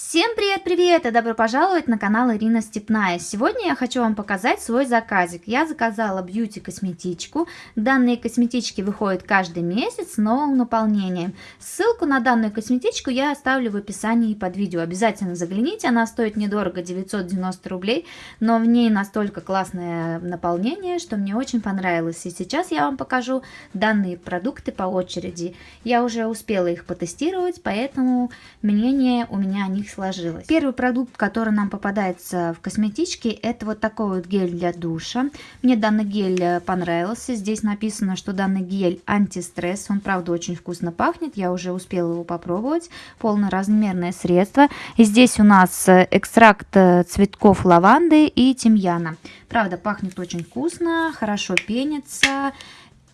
Всем привет-привет и добро пожаловать на канал Ирина Степная. Сегодня я хочу вам показать свой заказик. Я заказала бьюти-косметичку. Данные косметички выходят каждый месяц с новым наполнением. Ссылку на данную косметичку я оставлю в описании под видео. Обязательно загляните, она стоит недорого, 990 рублей, но в ней настолько классное наполнение, что мне очень понравилось. И сейчас я вам покажу данные продукты по очереди. Я уже успела их потестировать, поэтому мнение у меня о них них сложилось. Первый продукт, который нам попадается в косметичке, это вот такой вот гель для душа. Мне данный гель э, понравился. Здесь написано, что данный гель антистресс. Он, правда, очень вкусно пахнет. Я уже успела его попробовать. Полноразмерное средство. И здесь у нас э, экстракт э, цветков лаванды и тимьяна. Правда, пахнет очень вкусно, хорошо пенится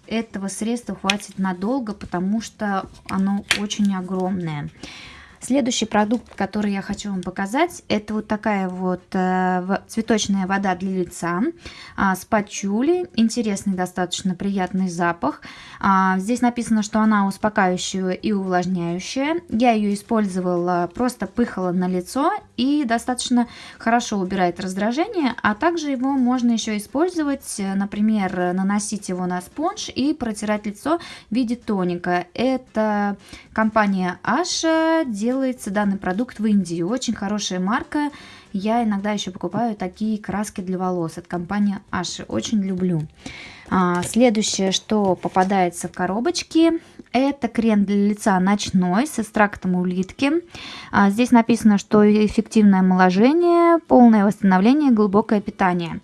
этого средства хватит надолго, потому что оно очень огромное. Следующий продукт, который я хочу вам показать, это вот такая вот э, цветочная вода для лица э, с пачули. Интересный, достаточно приятный запах. А, здесь написано, что она успокаивающая и увлажняющая. Я ее использовала, просто пыхала на лицо и достаточно хорошо убирает раздражение. А также его можно еще использовать, э, например, наносить его на спонж и протирать лицо в виде тоника. Это компания Asha делает делается данный продукт в Индии. Очень хорошая марка. Я иногда еще покупаю такие краски для волос от компании Аши. Очень люблю. А, следующее, что попадается в коробочке, это крем для лица ночной с экстрактом улитки. А, здесь написано, что эффективное омоложение, полное восстановление, глубокое питание.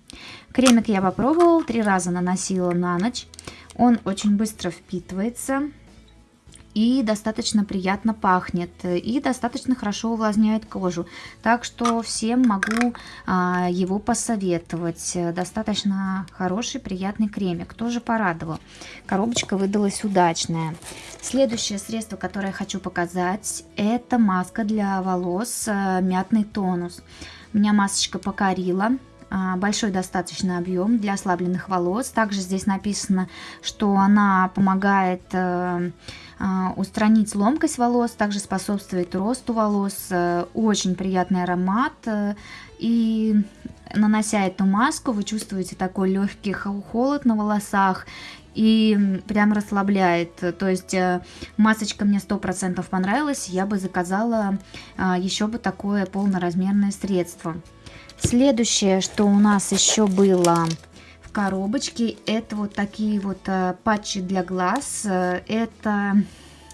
Кремик я попробовала, три раза наносила на ночь. Он очень быстро впитывается и достаточно приятно пахнет, и достаточно хорошо увлажняет кожу. Так что всем могу а, его посоветовать. Достаточно хороший, приятный кремик. Тоже порадовал. Коробочка выдалась удачная. Следующее средство, которое я хочу показать, это маска для волос а, мятный тонус. Меня масочка покорила а, большой достаточно объем для ослабленных волос. Также здесь написано, что она помогает э, устранить ломкость волос, также способствует росту волос, э, очень приятный аромат. Э, и нанося эту маску, вы чувствуете такой легкий холод на волосах и прям расслабляет. То есть э, масочка мне 100% понравилась, я бы заказала а, еще бы такое полноразмерное средство. Следующее, что у нас еще было коробочки. Это вот такие вот э, патчи для глаз. Э, это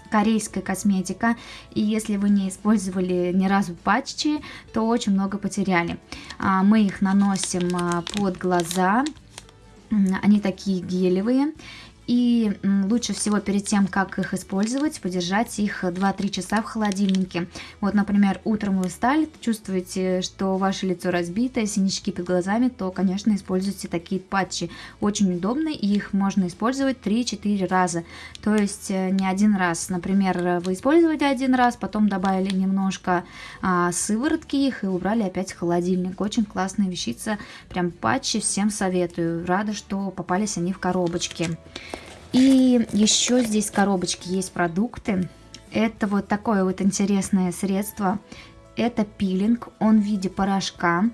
корейская косметика. И если вы не использовали ни разу патчи, то очень много потеряли. А, мы их наносим а, под глаза. Они такие гелевые. И лучше всего перед тем, как их использовать, подержать их 2-3 часа в холодильнике. Вот, например, утром вы встали, чувствуете, что ваше лицо разбито, синячки под глазами, то, конечно, используйте такие патчи. Очень удобно, и их можно использовать 3-4 раза. То есть э, не один раз. Например, вы использовали один раз, потом добавили немножко а, сыворотки их и убрали опять в холодильник. Очень классная вещица, прям патчи, всем советую. Рада, что попались они в коробочке. И еще здесь в коробочке есть продукты. Это вот такое вот интересное средство. Это пилинг, он в виде порошка.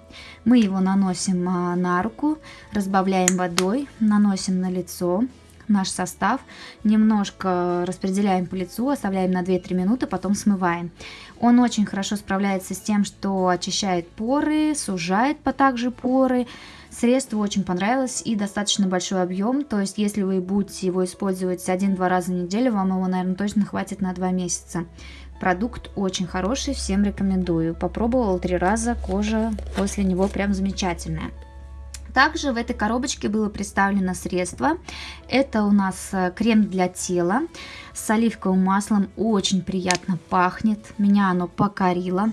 Мы его наносим а, на руку, разбавляем водой, наносим на лицо наш состав, немножко распределяем по лицу, оставляем на 2-3 минуты, потом смываем. Он очень хорошо справляется с тем, что очищает поры, сужает по также поры, Средство очень понравилось и достаточно большой объем, то есть если вы будете его использовать один-два раза в неделю, вам его, наверное, точно хватит на два месяца. Продукт очень хороший, всем рекомендую. Попробовала три раза, кожа после него прям замечательная. Также в этой коробочке было представлено средство. Это у нас э, крем для тела с оливковым маслом. Очень приятно пахнет. Меня оно покорило.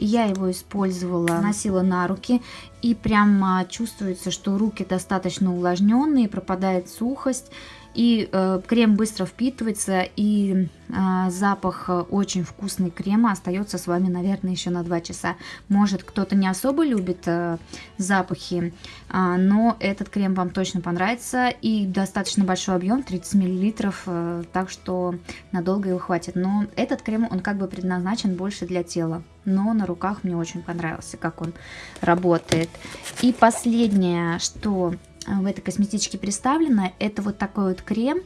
Я его использовала, носила на руки. И прямо чувствуется, что руки достаточно увлажненные, пропадает сухость. И э, крем быстро впитывается, и э, запах очень вкусный крема остается с вами, наверное, еще на 2 часа. Может, кто-то не особо любит э, запахи, э, но этот крем вам точно понравится. И достаточно большой объем, 30 мл, э, так что надолго его хватит. Но этот крем, он как бы предназначен больше для тела. Но на руках мне очень понравился, как он работает. И последнее, что в этой косметичке представлено, это вот такой вот крем.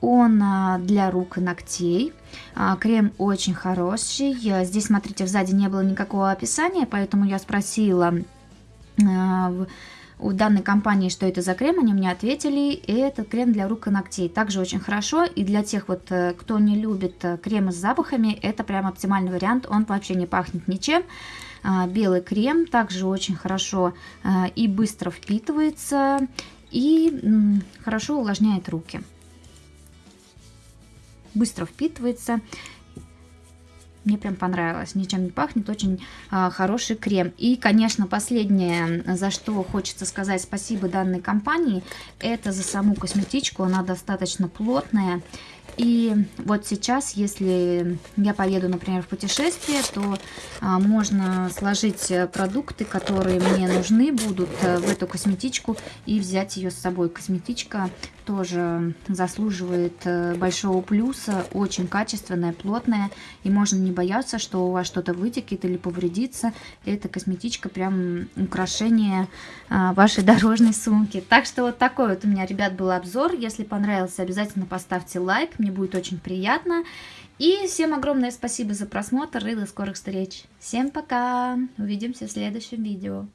Он а, для рук и ногтей. А, крем очень хороший. Здесь, смотрите, сзади не было никакого описания, поэтому я спросила а, у данной компании, что это за крем, они мне ответили, и это крем для рук и ногтей. Также очень хорошо, и для тех вот, э, кто не любит э, кремы с запахами, это прям оптимальный вариант, он вообще не пахнет ничем. А, белый крем также очень хорошо а, и быстро впитывается, и хорошо увлажняет руки. Быстро впитывается. Мне прям понравилось, ничем не пахнет, очень а, хороший крем. И, конечно, последнее, за что хочется сказать спасибо данной компании, это за саму косметичку, она достаточно плотная. И вот сейчас, если я поеду, например, в путешествие, то а, можно сложить продукты, которые мне нужны будут а, в эту косметичку и взять ее с собой. Косметичка тоже заслуживает э, большого плюса, очень качественная, плотная, и можно не бояться, что у вас что-то вытекет или повредится. Эта косметичка прям украшение а, вашей дорожной сумки. Так что вот такой вот у меня, ребят, был обзор. Если понравился, обязательно поставьте лайк, мне будет очень приятно. И всем огромное спасибо за просмотр и до скорых встреч. Всем пока! Увидимся в следующем видео.